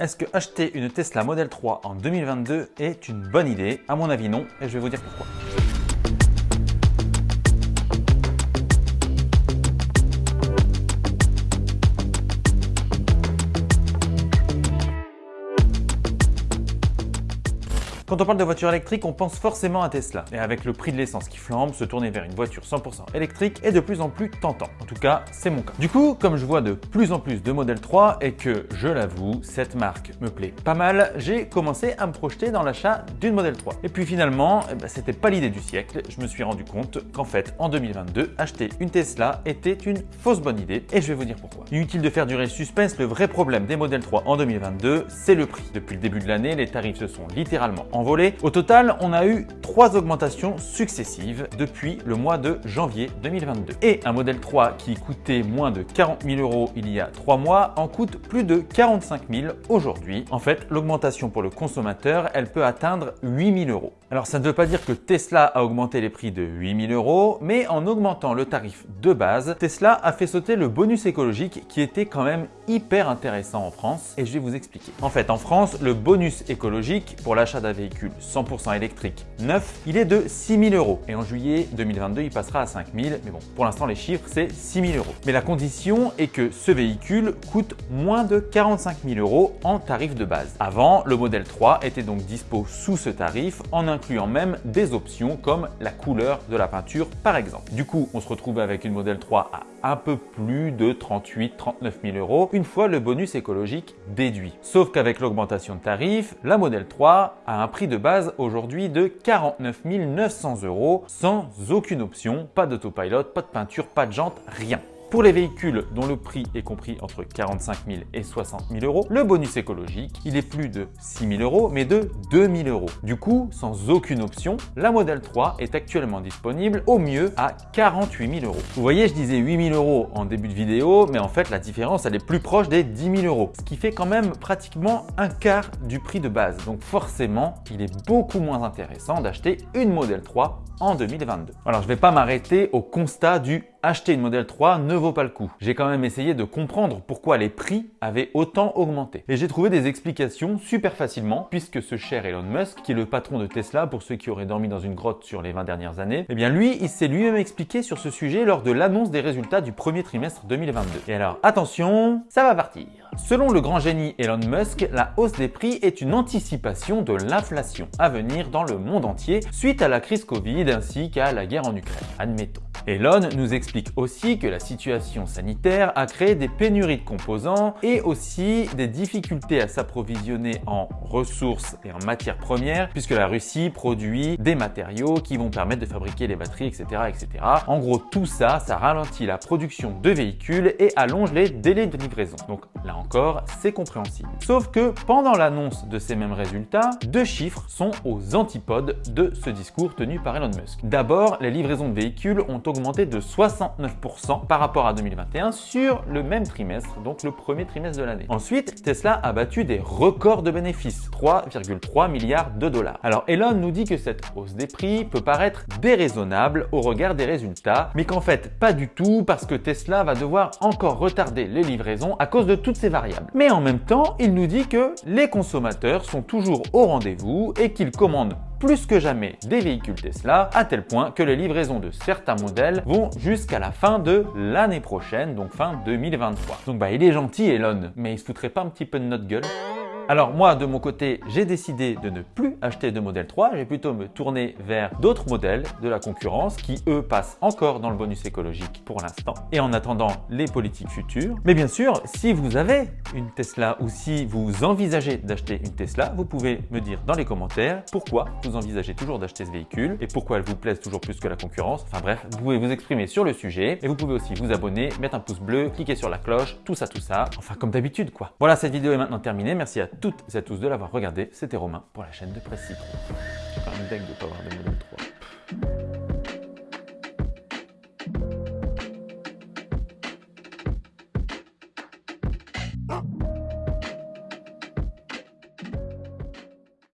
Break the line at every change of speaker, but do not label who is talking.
Est-ce que acheter une Tesla Model 3 en 2022 est une bonne idée? À mon avis non, et je vais vous dire pourquoi. Quand on parle de voiture électrique, on pense forcément à Tesla. Et avec le prix de l'essence qui flambe, se tourner vers une voiture 100% électrique est de plus en plus tentant. En tout cas, c'est mon cas. Du coup, comme je vois de plus en plus de Model 3 et que, je l'avoue, cette marque me plaît pas mal, j'ai commencé à me projeter dans l'achat d'une Model 3. Et puis finalement, eh ben, c'était pas l'idée du siècle. Je me suis rendu compte qu'en fait, en 2022, acheter une Tesla était une fausse bonne idée. Et je vais vous dire pourquoi. Inutile de faire durer le suspense, le vrai problème des Model 3 en 2022, c'est le prix. Depuis le début de l'année, les tarifs se sont littéralement en au total, on a eu trois augmentations successives depuis le mois de janvier 2022. Et un modèle 3 qui coûtait moins de 40 000 euros il y a trois mois en coûte plus de 45 000 aujourd'hui. En fait, l'augmentation pour le consommateur, elle peut atteindre 8 000 euros. Alors ça ne veut pas dire que Tesla a augmenté les prix de 8 000 euros, mais en augmentant le tarif de base, Tesla a fait sauter le bonus écologique qui était quand même hyper intéressant en France et je vais vous expliquer. En fait, en France, le bonus écologique pour l'achat d'un véhicule 100% électrique neuf, il est de 6 000 euros. Et en juillet 2022, il passera à 5 000. Mais bon, pour l'instant, les chiffres, c'est 6 000 euros. Mais la condition est que ce véhicule coûte moins de 45 000 euros en tarif de base. Avant, le modèle 3 était donc dispo sous ce tarif en incluant même des options comme la couleur de la peinture par exemple. Du coup, on se retrouve avec une modèle 3 à un peu plus de 38 39 000 euros une fois le bonus écologique déduit. Sauf qu'avec l'augmentation de tarif, la modèle 3 a un prix de base aujourd'hui de 49 900 euros sans aucune option, pas d'autopilot, pas de peinture, pas de jante, rien. Pour les véhicules dont le prix est compris entre 45 000 et 60 000 euros, le bonus écologique, il est plus de 6 000 euros, mais de 2 000 euros. Du coup, sans aucune option, la Model 3 est actuellement disponible au mieux à 48 000 euros. Vous voyez, je disais 8 000 euros en début de vidéo, mais en fait, la différence, elle est plus proche des 10 000 euros, ce qui fait quand même pratiquement un quart du prix de base. Donc forcément, il est beaucoup moins intéressant d'acheter une Model 3 en 2022. Alors, je ne vais pas m'arrêter au constat du acheter une Model 3 ne vaut pas le coup. J'ai quand même essayé de comprendre pourquoi les prix avaient autant augmenté. Et j'ai trouvé des explications super facilement puisque ce cher Elon Musk, qui est le patron de Tesla pour ceux qui auraient dormi dans une grotte sur les 20 dernières années, eh bien lui, il s'est lui-même expliqué sur ce sujet lors de l'annonce des résultats du premier trimestre 2022. Et alors, attention, ça va partir. Selon le grand génie Elon Musk, la hausse des prix est une anticipation de l'inflation à venir dans le monde entier suite à la crise Covid ainsi qu'à la guerre en Ukraine, admettons. Elon nous explique aussi que la situation sanitaire a créé des pénuries de composants et aussi des difficultés à s'approvisionner en ressources et en matières premières puisque la Russie produit des matériaux qui vont permettre de fabriquer les batteries, etc. etc. En gros, tout ça, ça ralentit la production de véhicules et allonge les délais de livraison. Là encore, c'est compréhensible. Sauf que pendant l'annonce de ces mêmes résultats, deux chiffres sont aux antipodes de ce discours tenu par Elon Musk. D'abord, les livraisons de véhicules ont augmenté de 69% par rapport à 2021 sur le même trimestre, donc le premier trimestre de l'année. Ensuite, Tesla a battu des records de bénéfices, 3,3 milliards de dollars. Alors Elon nous dit que cette hausse des prix peut paraître déraisonnable au regard des résultats, mais qu'en fait pas du tout parce que Tesla va devoir encore retarder les livraisons à cause de ces variables. Mais en même temps, il nous dit que les consommateurs sont toujours au rendez-vous et qu'ils commandent plus que jamais des véhicules Tesla, à tel point que les livraisons de certains modèles vont jusqu'à la fin de l'année prochaine, donc fin 2023. Donc bah il est gentil Elon, mais il se foutrait pas un petit peu de notre gueule? Alors moi, de mon côté, j'ai décidé de ne plus acheter de modèle 3, je vais plutôt me tourner vers d'autres modèles de la concurrence qui, eux, passent encore dans le bonus écologique pour l'instant et en attendant les politiques futures. Mais bien sûr, si vous avez une Tesla ou si vous envisagez d'acheter une Tesla, vous pouvez me dire dans les commentaires pourquoi vous envisagez toujours d'acheter ce véhicule et pourquoi elle vous plaise toujours plus que la concurrence. Enfin bref, vous pouvez vous exprimer sur le sujet et vous pouvez aussi vous abonner, mettre un pouce bleu, cliquer sur la cloche, tout ça, tout ça. Enfin comme d'habitude quoi. Voilà, cette vidéo est maintenant terminée. Merci à toutes et à tous de l'avoir regardé. C'était Romain pour la chaîne de Presse Citron. Je suis quand même dingue de pas avoir de modèle 3.